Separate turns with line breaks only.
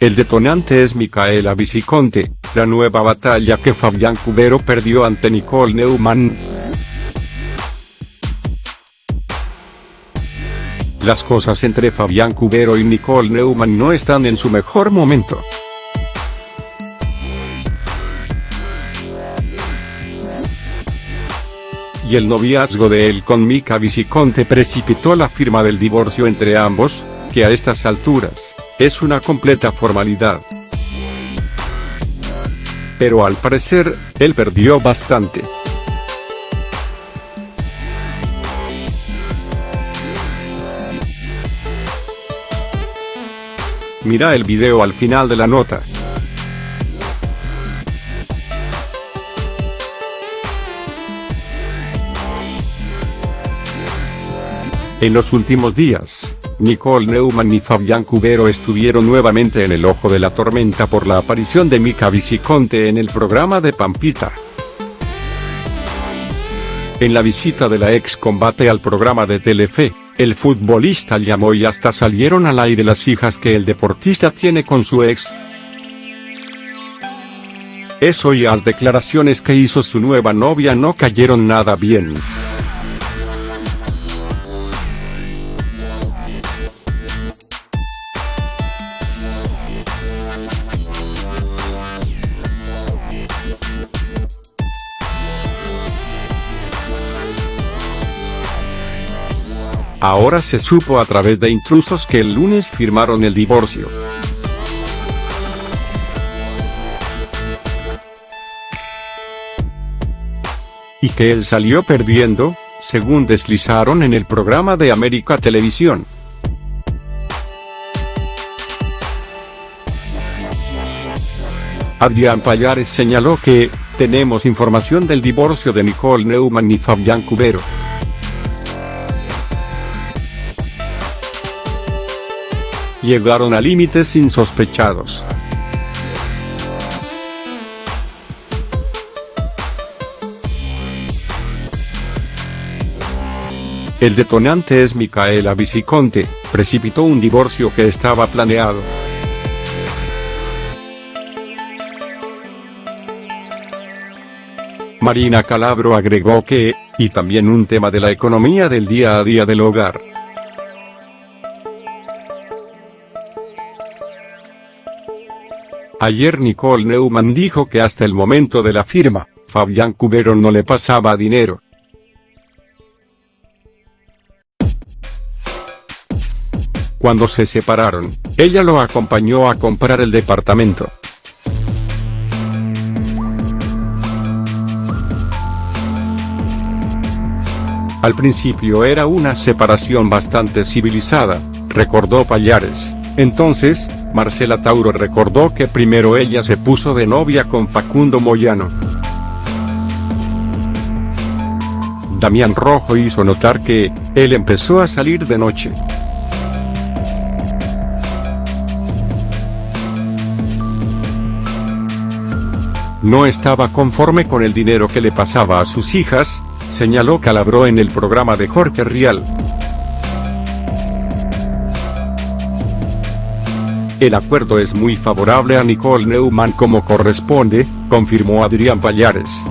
El detonante es Micaela Viciconte, la nueva batalla que Fabián Cubero perdió ante Nicole Neumann. Las cosas entre Fabián Cubero y Nicole Neumann no están en su mejor momento. Y el noviazgo de él con Mica Viciconte precipitó la firma del divorcio entre ambos, que a estas alturas, es una completa formalidad. Pero al parecer, él perdió bastante. Mira el video al final de la nota. En los últimos días, Nicole Neumann y Fabián Cubero estuvieron nuevamente en el ojo de la tormenta por la aparición de Mica Viciconte en el programa de Pampita. En la visita de la ex combate al programa de Telefe, el futbolista llamó y hasta salieron al aire las hijas que el deportista tiene con su ex. Eso y las declaraciones que hizo su nueva novia no cayeron nada bien. Ahora se supo a través de intrusos que el lunes firmaron el divorcio. Y que él salió perdiendo, según deslizaron en el programa de América Televisión. Adrián Payares señaló que, tenemos información del divorcio de Nicole Neumann y Fabián Cubero. Llegaron a límites insospechados. El detonante es Micaela Viciconte, precipitó un divorcio que estaba planeado. Marina Calabro agregó que, y también un tema de la economía del día a día del hogar. Ayer Nicole Neumann dijo que hasta el momento de la firma, Fabián Cubero no le pasaba dinero. Cuando se separaron, ella lo acompañó a comprar el departamento. Al principio era una separación bastante civilizada, recordó Payares. Entonces, Marcela Tauro recordó que primero ella se puso de novia con Facundo Moyano. Damián Rojo hizo notar que, él empezó a salir de noche. No estaba conforme con el dinero que le pasaba a sus hijas, señaló Calabró en el programa de Jorge Rial. El acuerdo es muy favorable a Nicole Neumann como corresponde, confirmó Adrián Payares.